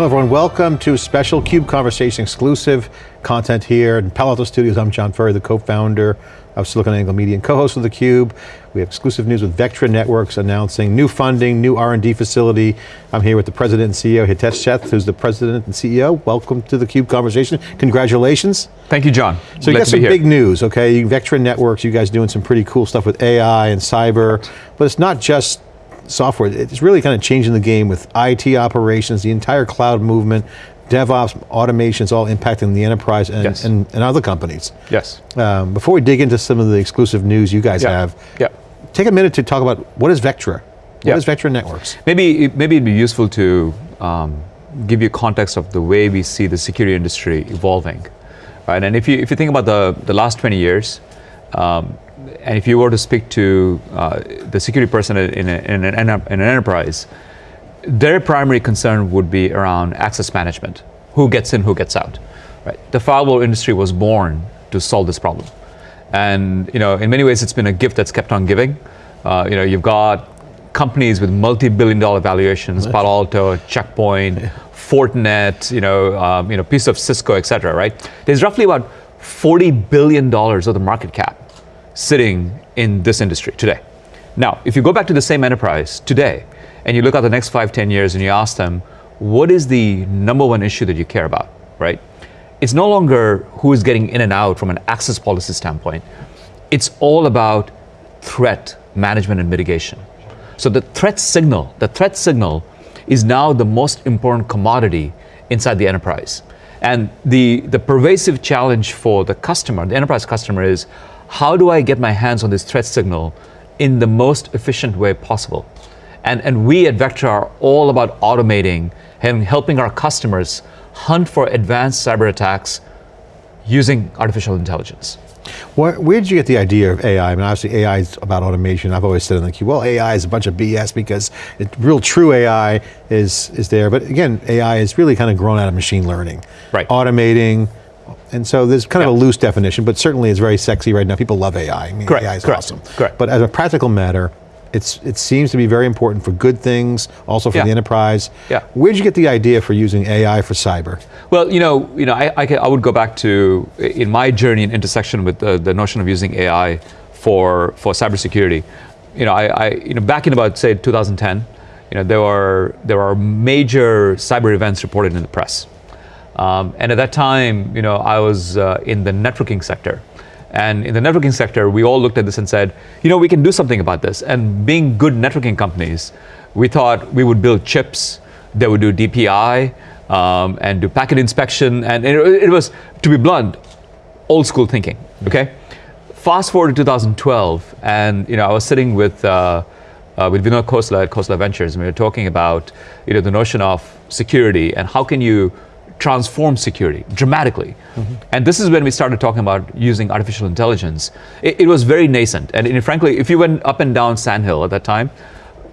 Hello everyone, welcome to special CUBE Conversation exclusive content here in Palo Alto Studios. I'm John Furrier, the co-founder of SiliconANGLE Media and co-host of theCUBE. We have exclusive news with Vectra Networks announcing new funding, new R&D facility. I'm here with the president and CEO, Hitesh Sheth, who's the president and CEO. Welcome to the CUBE Conversation, congratulations. Thank you, John. So you got some big news, okay? Vectra Networks, you guys doing some pretty cool stuff with AI and cyber, but it's not just software, it's really kind of changing the game with IT operations, the entire cloud movement, DevOps, automation is all impacting the enterprise and, yes. and, and, other companies. Yes. Um, before we dig into some of the exclusive news you guys yeah. have, yeah. take a minute to talk about what is Vectra? What yeah. is Vectra Networks? Maybe, maybe it'd be useful to um, give you context of the way we see the security industry evolving. Right? And if you, if you think about the, the last 20 years, um, and if you were to speak to uh, the security person in, a, in, an, in, an, enterprise, their primary concern would be around access management. Who gets in, who gets out. Right? The firewall industry was born to solve this problem. And you know, in many ways, it's been a gift that's kept on giving. Uh, you know, you've got companies with multi-billion dollar valuations, Palo Alto, Checkpoint, yeah. Fortinet, you know, um, you know, piece of Cisco, et cetera, right? There's roughly about $40 billion of the market cap sitting in this industry today. Now, if you go back to the same enterprise today, and you look at the next five, ten years and you ask them, what is the number one issue that you care about, right? It's no longer who is getting in and out from an access policy standpoint. It's all about threat management and mitigation. So the threat signal, the threat signal is now the most important commodity inside the enterprise. And the, the pervasive challenge for the customer, the enterprise customer is, how do I get my hands on this threat signal in the most efficient way possible? And, and we at Vectra are all about automating and helping our customers hunt for advanced cyber attacks using artificial intelligence. Where, where, did you get the idea of AI? I mean, obviously AI is about automation. I've always said in the CUBE, well, AI is a bunch of BS because it, real true AI is, is there. But again, AI is really kind of grown out of machine learning. Right. Automating, and so there's kind of a loose definition, but certainly it's very sexy right now. People love AI. I mean, Correct. AI is Correct. awesome. Correct. But as a practical matter, it's, it seems to be very important for good things, also for yeah. the enterprise. Yeah. Where'd you get the idea for using AI for cyber? Well, you know, you know, I, I, I would go back to, in my journey and intersection with the, the notion of using AI for, for cybersecurity, you know, I, I, you know, back in about, say, 2010, you know, there were, there are major cyber events reported in the press. Um, and at that time, you know, I was uh, in the networking sector. And in the networking sector, we all looked at this and said, you know, we can do something about this. And being good networking companies, we thought we would build chips that would do DPI um, and do packet inspection. And it, it, was, to be blunt, old school thinking, okay? Fast forward to 2012, and you know, I was sitting with, uh, uh, with Vinod Khosla at Khosla Ventures, and we were talking about you know, the notion of security and how can you transformed security dramatically. Mm -hmm. And this is when we started talking about using artificial intelligence. It, it was very nascent. And, and, frankly, if you went up and down Sandhill at that time,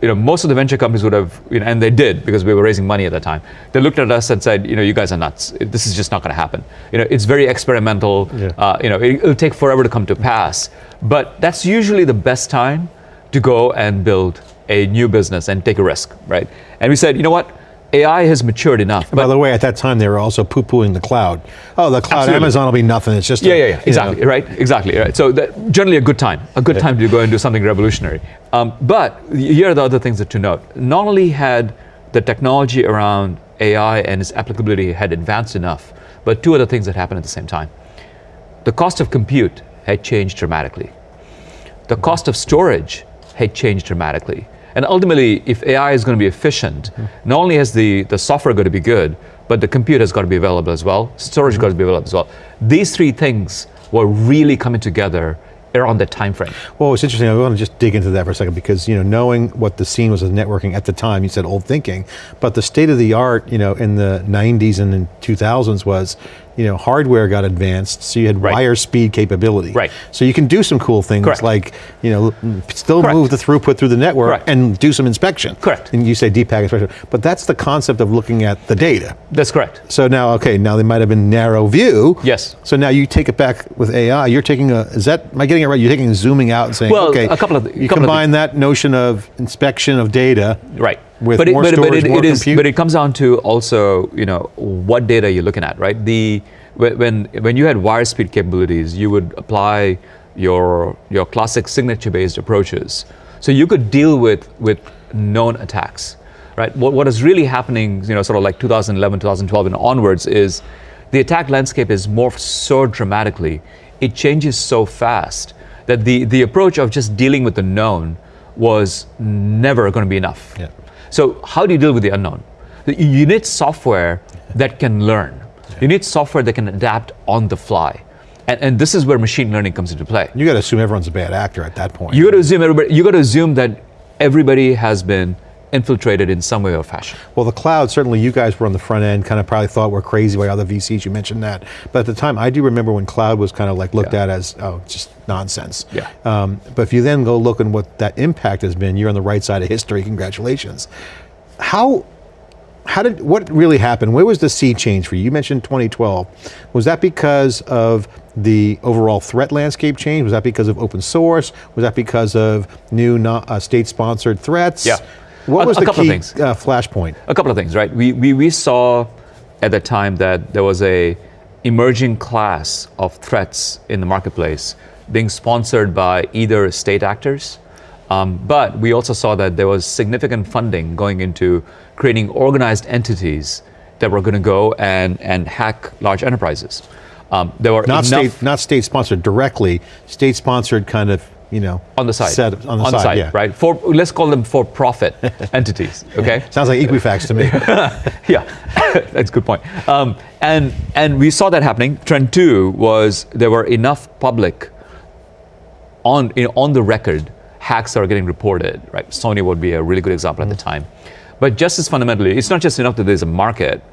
you know, most of the venture companies would have, you know, and they did because we were raising money at that time. They looked at us and said, you know, you guys are nuts. This is just not going to happen. You know, it's very experimental. Yeah. Uh, you know, it, it'll take forever to come to pass. But that's usually the best time to go and build a new business and take a risk, right? And we said, you know what? AI has matured enough. by the way, at that time they were also poo-pooing the cloud. Oh, the cloud, absolutely. Amazon will be nothing. It's just yeah, a, yeah, yeah, exactly, know. right, exactly, right. So that, generally a good time, a good yeah. time to go and do something revolutionary. Um, but here are the other things that to note. Not only had the technology around AI and its applicability had advanced enough, but two other things that happened at the same time. The cost of compute had changed dramatically. The cost of storage had changed dramatically. And ultimately, if AI is going to be efficient, mm. not only has the, the software got to be good, but the compute has got to be available as well, storage mm. got to be available as well. These three things were really coming together around that time frame. Well, it's interesting, I want to just dig into that for a second because, you know, knowing what the scene was of networking at the time, you said old thinking, but the state of the art, you know, in the 90s and in 2000s was, you know, hardware got advanced, so you had right. wire speed capability. Right. So you can do some cool things Correct. like, you know, still Correct. move the throughput through the network Correct. and do some inspection. Correct. And you say deep packet inspection, but that's the concept of looking at the data. That's correct. So now, okay, now they might have been narrow view. Yes. So now you take it back with AI, you're taking a, is that, am I getting it right? You're taking zooming out and saying, well, okay, a couple of, you couple combine that notion of inspection of data. Right With but more it, but, storage, but it, more it is, compute? but it comes down to also, you know, what data you're looking at, right? The when when when you had wire speed capabilities, you would apply your your classic signature-based approaches, so you could deal with with known attacks, right? What what is really happening, you know, sort of like 2011, 2012, and onwards, is the attack landscape is morphed so dramatically, it changes so fast that the the approach of just dealing with the known was never going to be enough. Yeah. So how do you deal with the unknown? You need software that can learn. You need software that can adapt on the fly. And, and this is where machine learning comes into play. You got to assume everyone's a bad actor at that point. You got to assume everybody, you got to assume that everybody has been infiltrated in some way or fashion. Well, the cloud, certainly you guys were on the front end, kind of probably thought we're crazy by other VCs, you mentioned that. But at the time, I do remember when cloud was kind of like looked Yeah. at as, oh, just nonsense. Yeah. Um, but if you then go look at what that impact has been, you're on the right side of history, congratulations. How, how did, what really happened? Where was the sea change for you? You mentioned 2012. Was that because of the overall threat landscape change? Was that because of open source? Was that because of new uh, state-sponsored threats? Yeah. What A- was a the couple of key things. uh, flashpoint? A couple of things, right? We, we, we saw at that time that there was a emerging class of threats in the marketplace being sponsored by either state actors, um, but we also saw that there was significant funding going into creating organized entities that were going to go and, and hack large enterprises. Um, there were Not state, not state sponsored directly, state sponsored kind of, you know. on the side, Set, on the side, yeah. right? For let's call them for-profit entities, okay? Sounds like Equifax to me. yeah, that's a good point. Um, and and we saw that happening. Trend two was there were enough public on you know, on the record hacks that are getting reported. Right, Sony would be a really good example at the time. But just as fundamentally, it's not just enough that there's a market.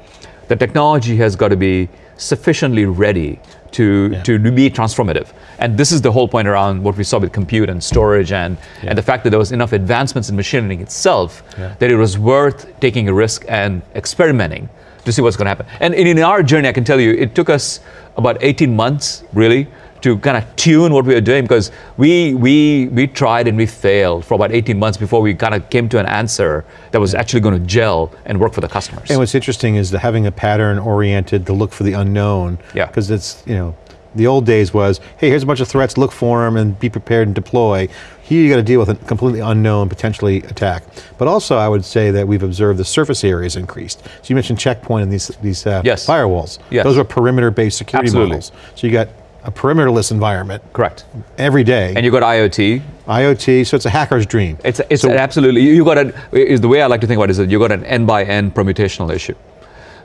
The technology has got to be sufficiently ready to, Yeah. to be transformative. And this is the whole point around what we saw with compute and storage and, and the fact that there was enough advancements in machine learning itself Yeah. that it was worth taking a risk and experimenting to see what's going to happen. And in, in our journey, I can tell you, it took us about 18 months, really, to kind of tune what we were doing because we, we, we tried and we failed for about 18 months before we kind of came to an answer that was actually going to gel and work for the customers. and what's interesting is the having a pattern oriented to look for the unknown. Yeah. Because it's, you know, the old days was, hey, here's a bunch of threats, look for them and be prepared and deploy. Here you got to deal with a completely unknown, potentially attack. But also I would say that we've observed the surface areas increased. So you mentioned checkpoint and these, these uh, Yes. firewalls. Yes. Those are perimeter-based security Absolutely. models. So you got a perimeterless environment Correct. every day. And you got IoT. IoT, so it's a hacker's dream. It's, it's So- an absolutely, you got an, is the way I like to think about it is that you got an n by n permutational issue,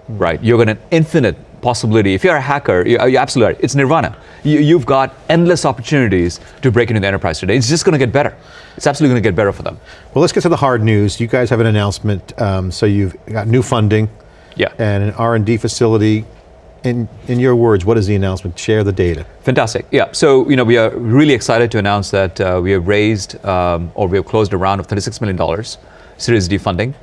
right? You've got an infinite possibility. If you're a hacker, you, you're absolutely right. It's nirvana. You, you've got endless opportunities to break into the enterprise today. It's just going to get better. It's absolutely going to get better for them. Well, let's get to the hard news. You guys have an announcement. Um, so you've got new funding Yeah. and an R&D facility. In, in your words, what is the announcement? Share the data. Fantastic. Yeah. So, you know, we are really excited to announce that uh, we have raised um, or we have closed a round of $36 million Series D funding.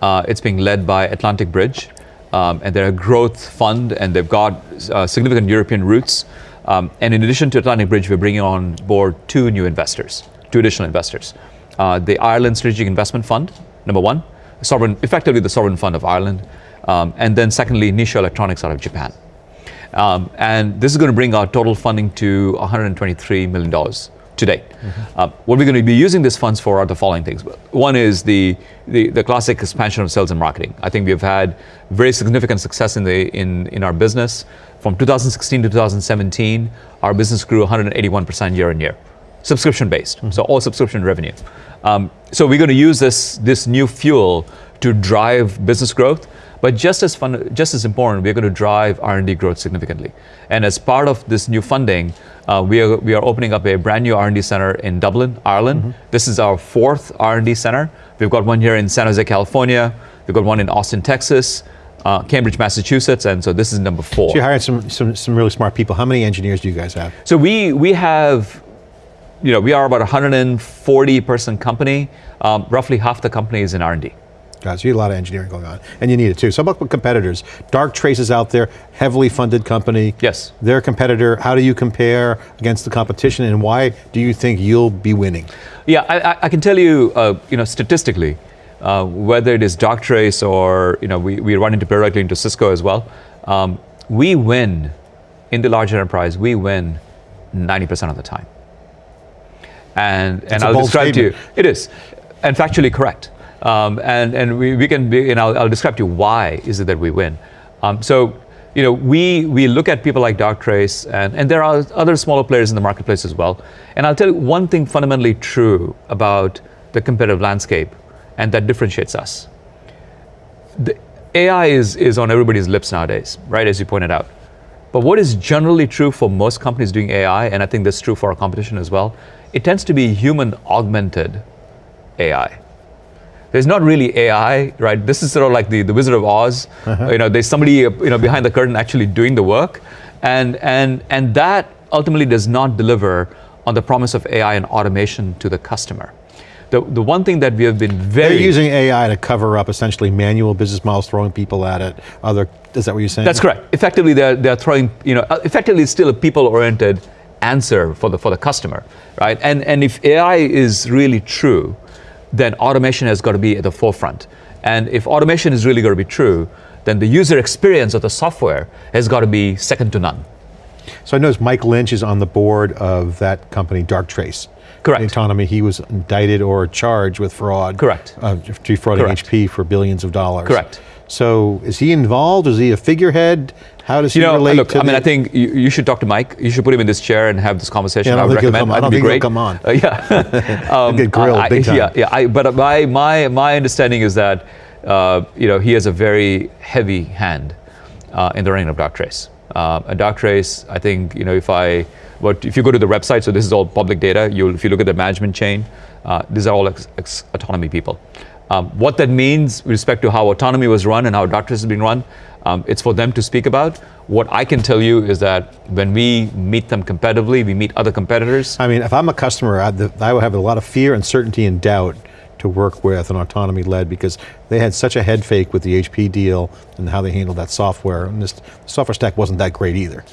Uh, it's being led by Atlantic Bridge, um, and they're a growth fund, and they've got uh, significant European roots. Um, and in addition to Atlantic Bridge, we're bringing on board two new investors, two additional investors. Uh, the Ireland Strategic Investment Fund, number one, sovereign, effectively the sovereign fund of Ireland, um, and then secondly, Nissho Electronics out of Japan. Um, and this is going to bring our total funding to $123 million to date. Uh, what we're going to be using these funds for are the following things. One is the, the, the classic expansion of sales and marketing. I think we've had very significant success in, the, in, in our business. From 2016 to 2017, our business grew 181% year on year, subscription based, so all subscription revenue. Um, so we're going to use this, this new fuel to drive business growth. But just as fun, just as important, we're going to drive R&D growth significantly. And as part of this new funding, uh, we are we are opening up a brand new R&D center in Dublin, Ireland. This is our fourth R&D center. We've got one here in San Jose, California. We've got one in Austin, Texas, uh, Cambridge, Massachusetts, and so this is number four. So you hired some, some, some really smart people. How many engineers do you guys have? So we we have, you know, we are about a 140 person company. Um, roughly half the company is in R&D. Guys, you have a lot of engineering going on, and you need it too. So about competitors? Darktrace is out there, heavily funded company. Yes. Their competitor, how do you compare against the competition, and why do you think you'll be winning? Yeah, I, I- I can tell you, uh, you know, statistically, uh, whether it is Darktrace or you know, we, we run into periodically into Cisco as well, um, we win in the large enterprise, we win 90% of the time. And, and I'll describe to you, it is, and factually correct. Um, and and we, we can be, and I'll, I'll describe to you why is it that we win. Um, so, you know, we, we look at people like Darktrace, and, and there are other smaller players in the marketplace as well. And I'll tell you one thing fundamentally true about the competitive landscape, and that differentiates us. The AI is, is on everybody's lips nowadays, right, as you pointed out. But what is generally true for most companies doing AI, and I think that's true for our competition as well, it tends to be human augmented AI. There's not really AI, right? This is sort of like the, the Wizard of Oz. You know, there's somebody uh, you know behind the curtain actually doing the work, and and and that ultimately does not deliver on the promise of AI and automation to the customer. The the one thing that we have been They're very using AI to cover up essentially manual business models, throwing people at it. Other, is that what you're saying? That's correct. Effectively, they're, they're throwing, you know, uh, effectively it's still a people-oriented answer for the, for the customer, right? And, and if AI is really true, then automation has got to be at the forefront. And if automation is really going to be true, then the user experience of the software has got to be second to none. So I noticed Mike Lynch is on the board of that company, Darktrace. Correct. Autonomy, he was indicted or charged with fraud. Correct. Uh, defrauding Correct. HP for billions of dollars. Correct. So is he involved? Is he a figurehead? How does he You know, relate look, I mean, I think you, you should talk to Mike. You should put him in this chair and have this conversation. Yeah, I I would recommend. I That'd don't be think he'll great. come on. Uh, yeah. Um, get grilled I- big time. Yeah, yeah. I, but my, my, my understanding is that uh, you know he has a very heavy hand uh, in the running of Darktrace. Uh, and Darktrace, I think you know if I, but if you go to the website, so this is all public data. You, if you look at the management chain, uh, these are all ex, ex autonomy people. Um, what that means with respect to how autonomy was run and how Darktrace is been run, um, it's for them to speak about. What I can tell you is that when we meet them competitively, we meet other competitors. I mean, if I'm a customer, I'd, I would have a lot of fear, uncertainty, and doubt to work with an autonomy led because they had such a head fake with the HP deal and how they handled that software. And this software stack wasn't that great either.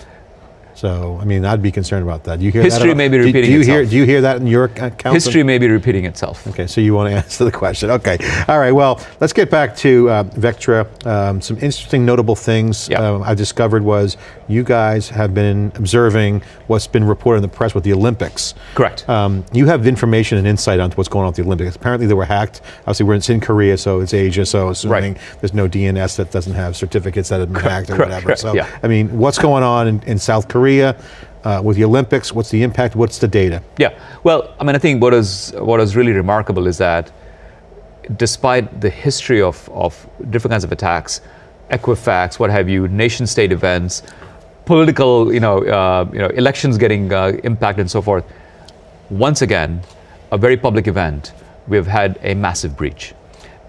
So, I mean, I'd be concerned about that. Do you hear History that? may be repeating do you Hear, itself. do you hear that in your account? History may be repeating itself. Okay, so you want to answer the question. Okay, all right, well, let's get back to uh, Vectra. Um, some interesting notable things Yeah. um, I discovered was you guys have been observing what's been reported in the press with the Olympics. Correct. Um, you have information and insight onto what's going on with the Olympics. Apparently they were hacked. Obviously we're in, it's in Korea, so it's Asia, so assuming there's no DNS that doesn't have certificates that have been hacked or correct, whatever. correct, so, yeah. I mean, what's going on in, in South Korea uh, with the Olympics? What's the impact? What's the data? Yeah. Well, I mean, I think what is what is really remarkable is that despite the history of, of different kinds of attacks, Equifax, what have you, nation state events, political, you know, uh, you know, elections getting uh, impacted and so forth, once again, a very public event, we've had a massive breach.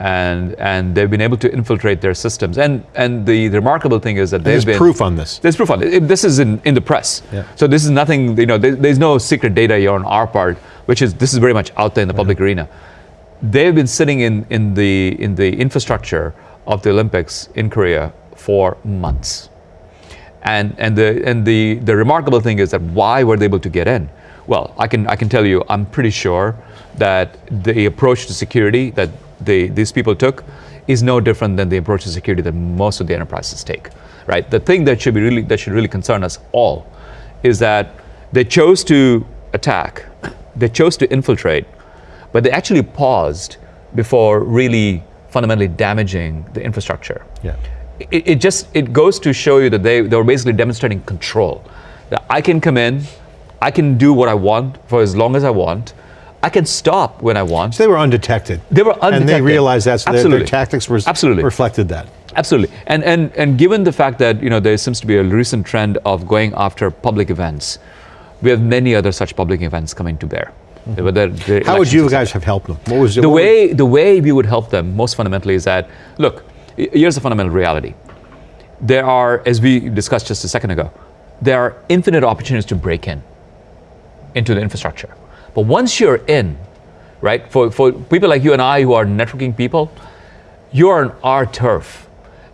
And, and they've been able to infiltrate their systems. And, and the, the remarkable thing is that they've There's been proof on this. there's proof on it. This is in, in the press. Yeah. So this is nothing, you know, there, there's no secret data here on our part, which is, this is very much out there in the public arena. They've been sitting in, in, the, in the infrastructure of the Olympics in Korea for months. And, and, the, and the, the remarkable thing is that why were they able to get in? Well, I can, I can tell you, I'm pretty sure that the approach to security that they, these people took is no different than the approach to security that most of the enterprises take, right? The thing that should, be really, that should really concern us all is that they chose to attack, they chose to infiltrate, but they actually paused before really fundamentally damaging the infrastructure Yeah. it, it just it goes to show you that they, they were basically demonstrating control that i can come in i can do what i want for as long as i want i can stop when i want So they were undetected. They were undetected. And they realized that so their, their tactics were, Absolutely. reflected that. absolutely and, and and given the fact that you know there seems to be a recent trend of going after public events we have many other such public events coming to bear the Mm-hmm. How would you guys have helped them? What was the way the way we would help them most fundamentally is that look here's the fundamental reality there are as we discussed just a second ago there are infinite opportunities to break in into the infrastructure but once you're in right for, for people like you and i who are networking people you're on our turf.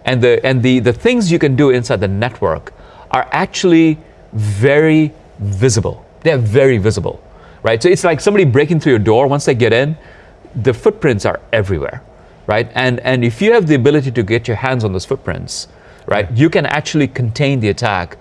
And the and the the things you can do inside the network are actually very visible. They're very visible right? So it's like somebody breaking through your door. Once they get in the footprints are everywhere right? And, and if you have the ability to get your hands on those footprints, right, you can actually contain the attack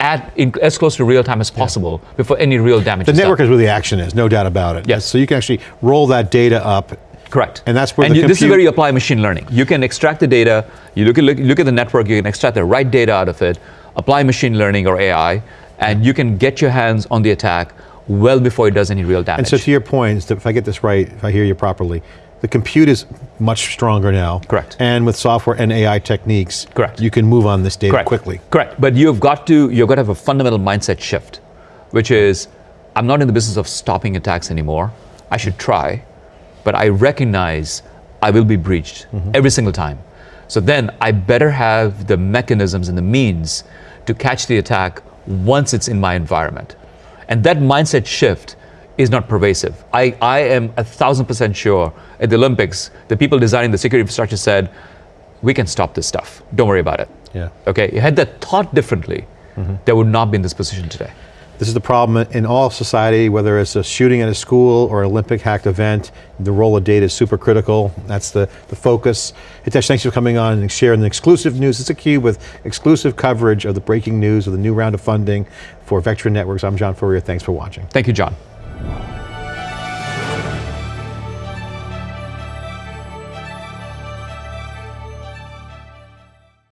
at in, as close to real time as possible before any real damage The network done. is where the action is, no doubt about it. Yes. So you can actually roll that data up. Correct. And that's where and you, this is where you apply machine learning. You can extract the data. You look at look, look at the network. You can extract the right data out of it. Apply machine learning or AI, and you can get your hands on the attack well before it does any real damage. And so to your point, if I get this right, if I hear you properly, the compute is much stronger now. Correct. And with software and AI techniques, Correct. you can move on this data Correct. quickly. Correct. But you've got to you've got to have a fundamental mindset shift, which is I'm not in the business of stopping attacks anymore. I should try, but I recognize I will be breached mm-hmm. every single time. So then I better have the mechanisms and the means to catch the attack once it's in my environment. And that mindset shift is not pervasive. I, I am a thousand percent sure at the Olympics, the people designing the security infrastructure said, we can stop this stuff. Don't worry about it. Yeah. Okay, you had that thought differently, mm-hmm. they would not be in this position today. This is the problem in all society, whether it's a shooting at a school or an Olympic hacked event, the role of data is super critical. That's the, the focus. Hitesh, thanks for coming on and sharing the exclusive news. It's a cube with exclusive coverage of the breaking news of the new round of funding for Vectra Networks. I'm John Furrier, thanks for watching. Thank you, John.